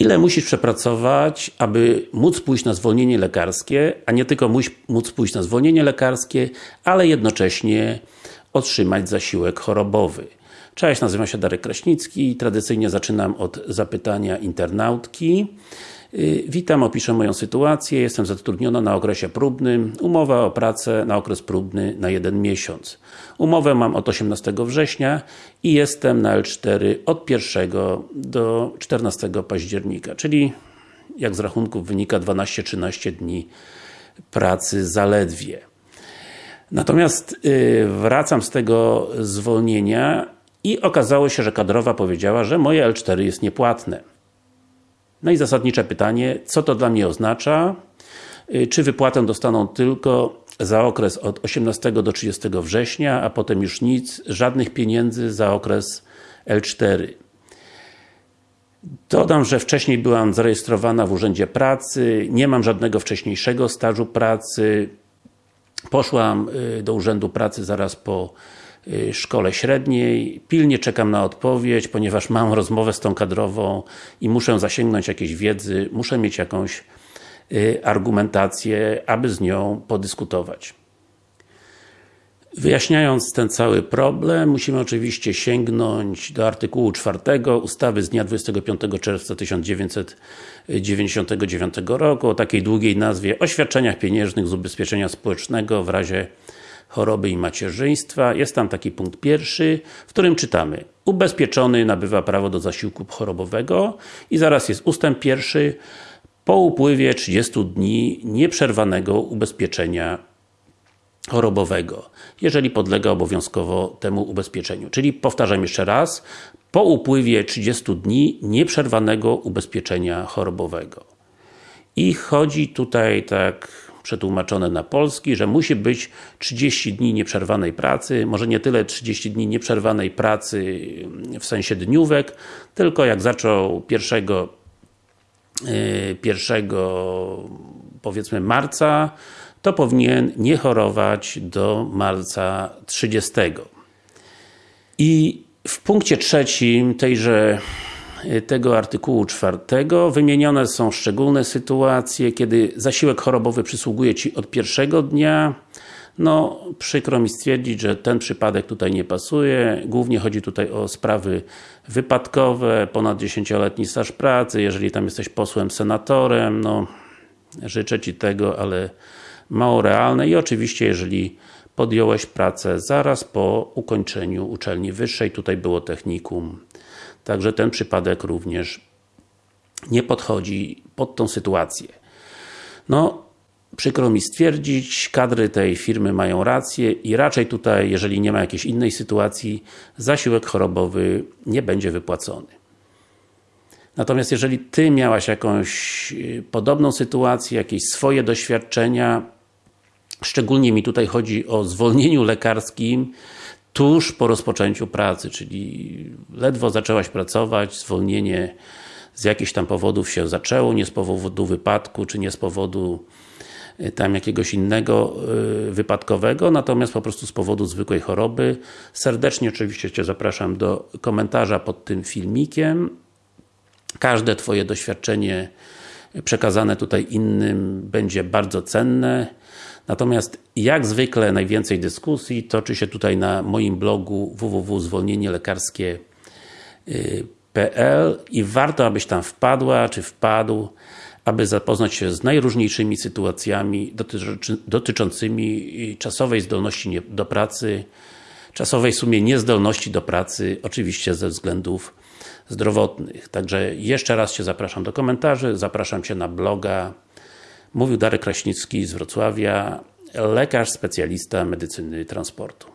Ile musisz przepracować, aby móc pójść na zwolnienie lekarskie, a nie tylko móc pójść na zwolnienie lekarskie, ale jednocześnie otrzymać zasiłek chorobowy. Cześć, nazywam się Darek Kraśnicki. Tradycyjnie zaczynam od zapytania internautki. Y, witam, opiszę moją sytuację. Jestem zatrudniona na okresie próbnym. Umowa o pracę na okres próbny na jeden miesiąc. Umowę mam od 18 września i jestem na L4 od 1 do 14 października, czyli jak z rachunków wynika 12-13 dni pracy zaledwie. Natomiast yy, wracam z tego zwolnienia i okazało się, że kadrowa powiedziała, że moje L4 jest niepłatne. No i zasadnicze pytanie, co to dla mnie oznacza? Y, czy wypłatę dostaną tylko za okres od 18 do 30 września, a potem już nic, żadnych pieniędzy za okres L4. Dodam, że wcześniej byłam zarejestrowana w Urzędzie Pracy, nie mam żadnego wcześniejszego stażu pracy. Poszłam y, do Urzędu Pracy zaraz po szkole średniej. Pilnie czekam na odpowiedź, ponieważ mam rozmowę z tą kadrową i muszę zasięgnąć jakiejś wiedzy, muszę mieć jakąś y, argumentację, aby z nią podyskutować. Wyjaśniając ten cały problem, musimy oczywiście sięgnąć do artykułu 4 ustawy z dnia 25 czerwca 1999 roku o takiej długiej nazwie o świadczeniach pieniężnych z ubezpieczenia społecznego w razie choroby i macierzyństwa. Jest tam taki punkt pierwszy, w którym czytamy Ubezpieczony nabywa prawo do zasiłku chorobowego i zaraz jest ustęp pierwszy po upływie 30 dni nieprzerwanego ubezpieczenia chorobowego, jeżeli podlega obowiązkowo temu ubezpieczeniu. Czyli powtarzam jeszcze raz, po upływie 30 dni nieprzerwanego ubezpieczenia chorobowego. I chodzi tutaj tak przetłumaczone na polski, że musi być 30 dni nieprzerwanej pracy, może nie tyle 30 dni nieprzerwanej pracy w sensie dniówek, tylko jak zaczął 1 1 y, powiedzmy marca, to powinien nie chorować do marca 30. I w punkcie trzecim tejże tego artykułu czwartego. Wymienione są szczególne sytuacje, kiedy zasiłek chorobowy przysługuje Ci od pierwszego dnia. No, przykro mi stwierdzić, że ten przypadek tutaj nie pasuje. Głównie chodzi tutaj o sprawy wypadkowe, ponad 10-letni staż pracy, jeżeli tam jesteś posłem, senatorem, no życzę Ci tego, ale mało realne. I oczywiście jeżeli podjąłeś pracę zaraz po ukończeniu uczelni wyższej, tutaj było technikum Także ten przypadek również nie podchodzi pod tą sytuację. No, przykro mi stwierdzić, kadry tej firmy mają rację i raczej tutaj, jeżeli nie ma jakiejś innej sytuacji, zasiłek chorobowy nie będzie wypłacony. Natomiast jeżeli Ty miałaś jakąś y, podobną sytuację, jakieś swoje doświadczenia, szczególnie mi tutaj chodzi o zwolnieniu lekarskim, tuż po rozpoczęciu pracy, czyli ledwo zaczęłaś pracować, zwolnienie z jakichś tam powodów się zaczęło, nie z powodu wypadku, czy nie z powodu y, tam jakiegoś innego y, wypadkowego, natomiast po prostu z powodu zwykłej choroby. Serdecznie oczywiście Cię zapraszam do komentarza pod tym filmikiem. Każde Twoje doświadczenie przekazane tutaj innym będzie bardzo cenne. Natomiast jak zwykle najwięcej dyskusji toczy się tutaj na moim blogu www.zwolnienielekarskie.pl i warto, abyś tam wpadła, czy wpadł, aby zapoznać się z najróżniejszymi sytuacjami dotyczącymi czasowej zdolności do pracy, czasowej sumie niezdolności do pracy, oczywiście ze względów zdrowotnych. Także jeszcze raz Cię zapraszam do komentarzy, zapraszam Cię na bloga. Mówił Darek Kraśnicki z Wrocławia, lekarz specjalista medycyny transportu.